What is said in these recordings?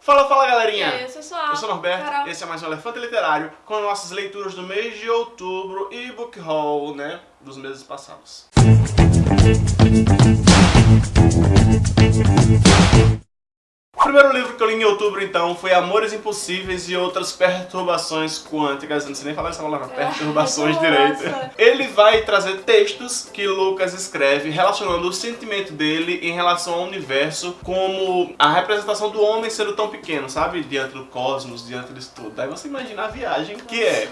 Fala, fala galerinha! E aí, pessoal? Eu sou o Norberto, Carol. esse é mais um Elefante Literário com nossas leituras do mês de outubro e book haul, né, dos meses passados. Primeiro livro que eu li em outubro, então, foi Amores Impossíveis e Outras Perturbações Quânticas. Eu não sei nem falar essa palavra, perturbações nossa. direito. Ele vai trazer textos que Lucas escreve relacionando o sentimento dele em relação ao universo como a representação do homem sendo tão pequeno, sabe? Diante do cosmos, diante disso tudo. Daí você imagina a viagem que é.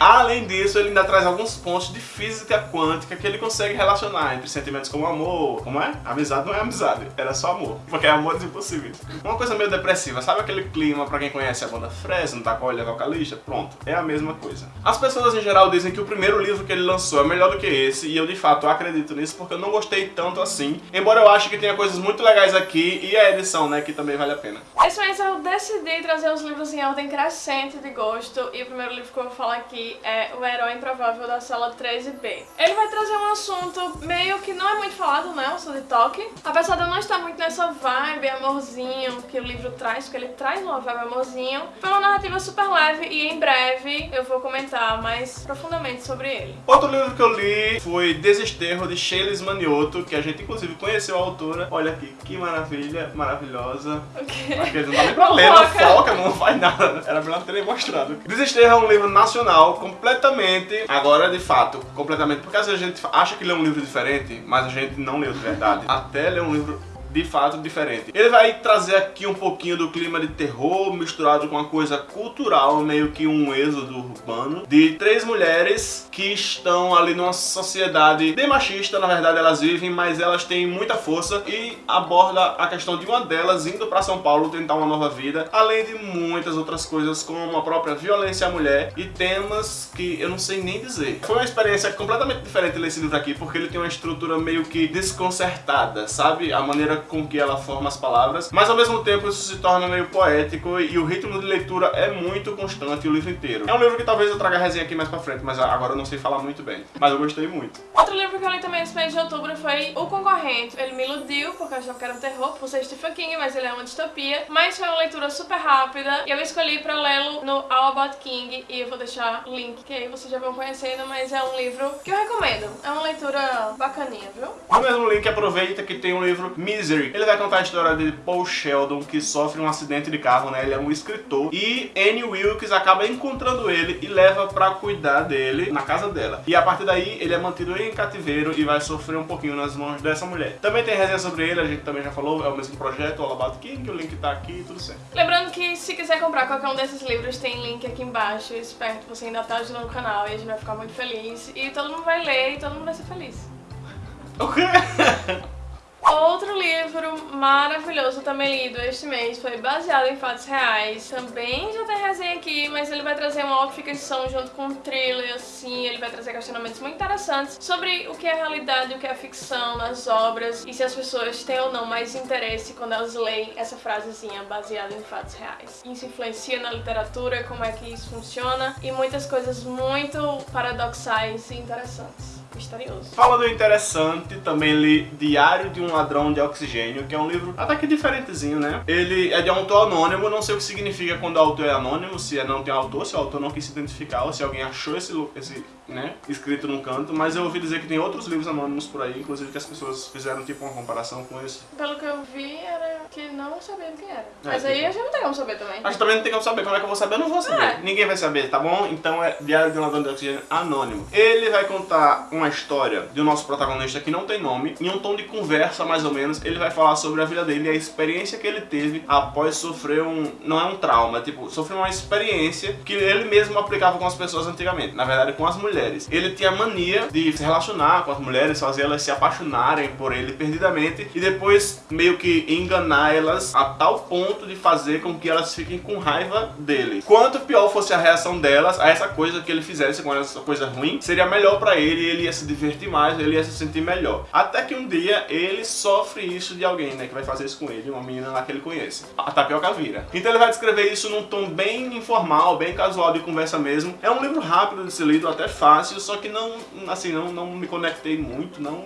Além disso, ele ainda traz alguns pontos de física quântica que ele consegue relacionar entre sentimentos como amor, como é? Amizade não é amizade, era só amor. Porque é amores impossíveis. Uma coisa meio depressiva, sabe aquele clima pra quem conhece a banda Fresno, da qual ele é vocalista? Pronto, é a mesma coisa. As pessoas em geral dizem que o primeiro livro que ele lançou é melhor do que esse, e eu de fato acredito nisso porque eu não gostei tanto assim, embora eu ache que tenha coisas muito legais aqui e a edição, né, que também vale a pena. Esse mês eu decidi trazer os livros em ordem crescente de gosto e o primeiro livro que eu vou falar aqui é O Herói Improvável da Sala 13B. Ele vai trazer um assunto meio que não é muito falado, né, o de toque. Apesar de eu não estar muito nessa vibe, amorzinho, que o livro traz, porque ele traz uma vibe amorzinho. Foi uma narrativa super leve e em breve eu vou comentar mais profundamente sobre ele. Outro livro que eu li foi Desesterro, de Sheilis Manioto, que a gente inclusive conheceu a autora. Olha aqui, que maravilha, maravilhosa. O quê? Aquele não dá nem pra ler, não Foca. foca, não faz nada. Era melhor ter mostrado. Desesterro é um livro nacional, completamente, agora de fato, completamente, porque às vezes a gente acha que lê um livro diferente, mas a gente não leu de verdade. Até ler um livro de fato diferente. Ele vai trazer aqui um pouquinho do clima de terror misturado com uma coisa cultural, meio que um êxodo urbano, de três mulheres que estão ali numa sociedade bem machista, na verdade elas vivem, mas elas têm muita força e aborda a questão de uma delas indo pra São Paulo tentar uma nova vida, além de muitas outras coisas como a própria violência à mulher e temas que eu não sei nem dizer. Foi uma experiência completamente diferente ler esse livro aqui, porque ele tem uma estrutura meio que desconcertada, sabe? A maneira com que ela forma as palavras, mas ao mesmo tempo isso se torna meio poético e o ritmo de leitura é muito constante o livro inteiro. É um livro que talvez eu traga a resenha aqui mais pra frente, mas agora eu não sei falar muito bem. Mas eu gostei muito. Outro livro que eu li também nesse mês de outubro foi O Concorrente. Ele me iludiu, porque eu achava que era um terror, por ser Stephen King, mas ele é uma distopia. Mas foi uma leitura super rápida e eu escolhi pra lê-lo no All About King e eu vou deixar o link, que aí vocês já vão conhecendo, mas é um livro que eu recomendo. É uma leitura bacaninha, viu? No mesmo link, aproveita que tem o livro Misery. Ele vai contar a história de Paul Sheldon, que sofre um acidente de carro, né? Ele é um escritor. E Annie Wilkes acaba encontrando ele e leva pra cuidar dele na casa dela. E a partir daí, ele é mantido em cativeiro e vai sofrer um pouquinho nas mãos dessa mulher. Também tem resenha sobre ele, a gente também já falou, é o mesmo projeto, All About King, o link tá aqui, tudo certo. Lembrando que se quiser comprar qualquer um desses livros, tem link aqui embaixo. Eu espero que você ainda tá ajudando o canal e a gente vai ficar muito feliz. E todo mundo vai ler e todo mundo vai ser feliz. O quê? Outro livro maravilhoso também lido este mês foi baseado em fatos reais. Também já tem resenha aqui, mas ele vai trazer uma autoficção junto com um thriller, assim. Ele vai trazer questionamentos muito interessantes sobre o que é realidade o que é ficção nas obras e se as pessoas têm ou não mais interesse quando elas leem essa frasezinha baseada em fatos reais. Isso influencia na literatura, como é que isso funciona e muitas coisas muito paradoxais e interessantes. Misterioso. Falando interessante, também li Diário de um Ladrão de Oxigênio, que é um livro até que diferentezinho, né? Ele é de um autor anônimo, não sei o que significa quando o autor é anônimo, se é não tem autor, se o autor não quis se identificar, ou se alguém achou esse, esse né, escrito num canto, mas eu ouvi dizer que tem outros livros anônimos por aí, inclusive que as pessoas fizeram tipo uma comparação com esse. Pelo que eu vi, era que não sabia quem era. Mas É, aí tipo- a gente não tem como saber também. Acho que também não tem como saber, como é que eu vou saber? Eu não vou saber. É. Ninguém vai saber, tá bom? Então é Diário de um Ladrão de Oxigênio anônimo. Ele vai contar uma história do nosso protagonista que não tem nome, em um tom de conversa mais ou menos, ele vai falar sobre a vida dele e a experiência que ele teve após sofrer um... não é um trauma, é tipo, sofreu uma experiência que ele mesmo aplicava com as pessoas antigamente, na verdade com as mulheres. Ele tinha mania de se relacionar com as mulheres, fazer elas se apaixonarem por ele perdidamente e depois meio que enganar elas a tal ponto de fazer com que elas fiquem com raiva dele. Quanto pior fosse a reação delas a essa coisa que ele fizesse com essa coisa ruim, seria melhor pra ele, ele ia se divertir mais, ele ia se sentir melhor. Até que um dia ele sofre isso de alguém, né, que vai fazer isso com ele, uma menina lá que ele conhece. A tapioca vira. Então ele vai descrever isso num tom bem informal, bem casual de conversa mesmo. É um livro rápido de ser lido, até fácil, só que não, assim, não, não me conectei muito, não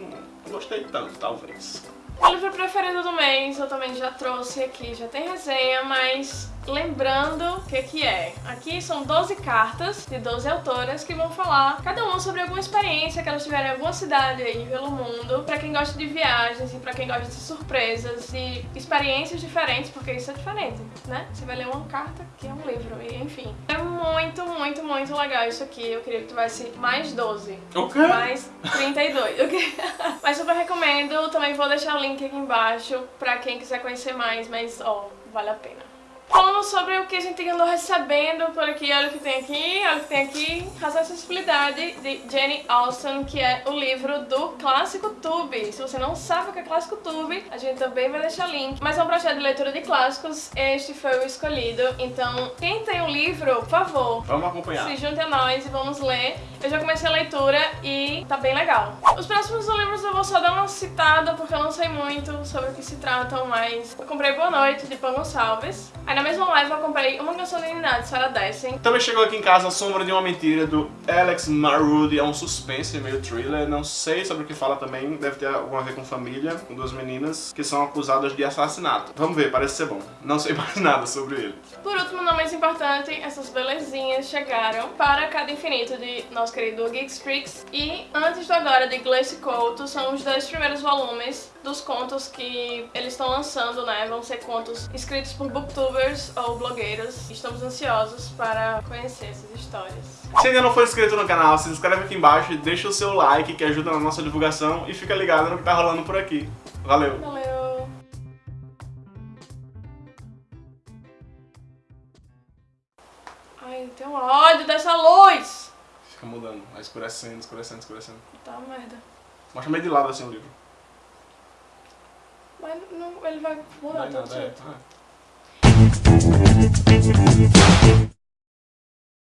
gostei tanto, talvez. O livro preferido do mês eu também já trouxe aqui, já tem resenha, mas lembrando o que que é. Aqui são 12 cartas de 12 autoras que vão falar cada uma sobre alguma experiência que elas tiveram em alguma cidade aí pelo mundo, pra quem gosta de viagens e pra quem gosta de surpresas, de experiências diferentes, porque isso é diferente, né? Você vai ler uma carta que é um livro, e enfim. É muito, muito, muito legal isso aqui. Eu queria que tivesse mais 12. O quê? Mais 32. ok? Mas super recomendo. Também vou deixar o link aqui embaixo pra quem quiser conhecer mais, mas ó, vale a pena. Falando sobre o que a gente andou recebendo por aqui, olha o que tem aqui, olha o que tem aqui. Razão e Acessibilidade, de Jenny Austin, que é o livro do Clássico Tube. Se você não sabe o que é Clássico Tube, a gente também vai deixar link. Mas é um projeto de leitura de clássicos, este foi o escolhido. Então, quem tem o um livro, por favor, vamos acompanhar. Se junte a nós e vamos ler. Eu já comecei a leitura e tá bem legal. Os próximos livros eu vou só dar uma citada, porque eu não sei muito sobre o que se tratam, mas eu comprei Boa Noite, de Pão Gonçalves. Aí na mesma live eu comprei Uma Canção de Unidade, Sarah Dessen. Também chegou aqui em casa A Sombra de uma Mentira, do Alex Marudi. É um suspense, meio thriller. Não sei sobre o que fala também. Deve ter alguma a ver com família, com duas meninas que são acusadas de assassinato. Vamos ver, parece ser bom. Não sei mais nada sobre ele. Por último, não mais importante, essas belezinhas chegaram para Cada Infinito de nosso querido Geeks Freaks. E Antes do Agora, de Glace Couto, são os dois primeiros volumes dos contos que eles estão lançando, né? Vão ser contos escritos por booktubers ou blogueiros. Estamos ansiosos para conhecer essas histórias. Se ainda não for inscrito no canal, se inscreve aqui embaixo, deixa o seu like que ajuda na nossa divulgação e fica ligado no que tá rolando por aqui. Valeu! Valeu! Ai, tem um ódio dessa luz! Fica mudando, vai escurecendo, escurecendo, escurecendo. Tá merda. Mostra meio de lado assim o livro. Mas não, ele vai mudar todo jeito. thank